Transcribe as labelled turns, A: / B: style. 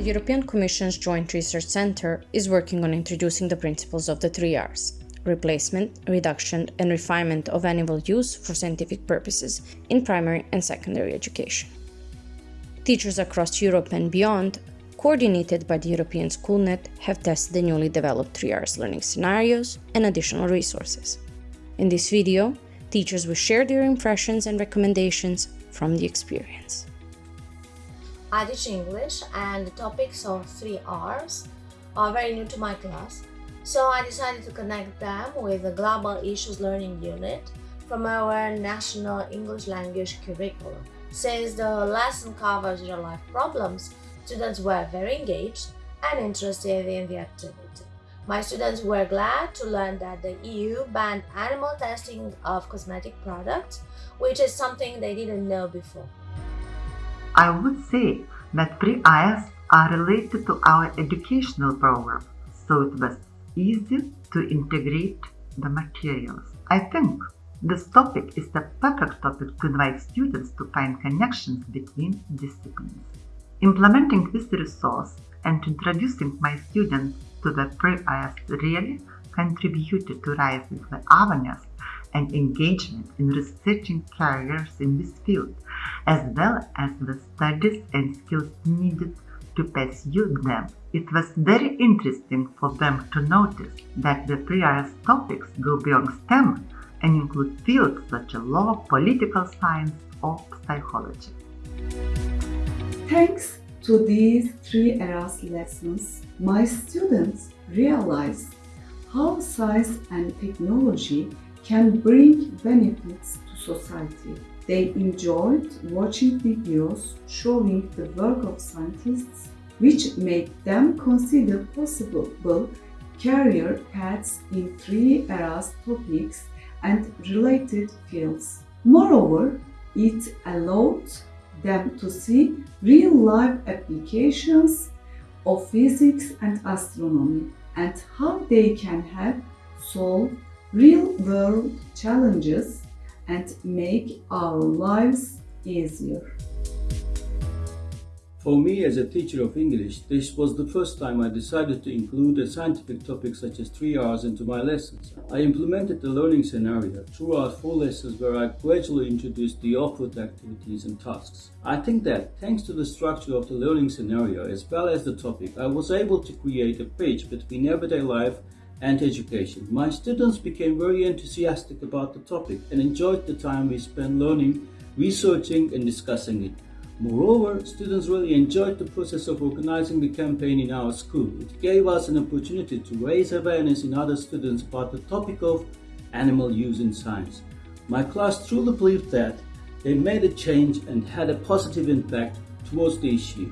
A: The European Commission's Joint Research Centre is working on introducing the principles of the three R's replacement, reduction, and refinement of animal use for scientific purposes in primary and secondary education. Teachers across Europe and beyond, coordinated by the European SchoolNet, have tested the newly developed 3Rs learning scenarios and additional resources. In this video, teachers will share their impressions and recommendations from the experience.
B: I teach English and the topics of 3Rs are very new to my class so I decided to connect them with the Global Issues Learning Unit from our National English Language Curriculum. Since the lesson covers real-life problems, students were very engaged and interested in the activity. My students were glad to learn that the EU banned animal testing of cosmetic products, which is something they didn't know before.
C: I would say that 3Rs are related to our educational program, so it was easy to integrate the materials. I think this topic is the perfect topic to invite students to find connections between disciplines. Implementing this resource and introducing my students to the 3Rs really contributed to raising the awareness and engagement in researching careers in this field, as well as the studies and skills needed to pursue them. It was very interesting for them to notice that the previous topics go beyond STEM and include fields such as law, political science, or psychology.
D: Thanks to these three R's lessons, my students realized how science and technology can bring benefits to society. They enjoyed watching videos showing the work of scientists, which made them consider possible career paths in three R's topics and related fields. Moreover, it allowed them to see real-life applications of physics and astronomy and how they can help solve real-world challenges and make our lives easier.
E: For me as a teacher of English, this was the first time I decided to include a scientific topic such as 3Rs into my lessons. I implemented the learning scenario throughout four lessons where I gradually introduced the output activities and tasks. I think that thanks to the structure of the learning scenario as well as the topic, I was able to create a bridge between everyday life and education. My students became very enthusiastic about the topic and enjoyed the time we spent learning, researching and discussing it. Moreover, students really enjoyed the process of organizing the campaign in our school. It gave us an opportunity to raise awareness in other students about the topic of animal use in science. My class truly believed that they made a change and had a positive impact towards the issue.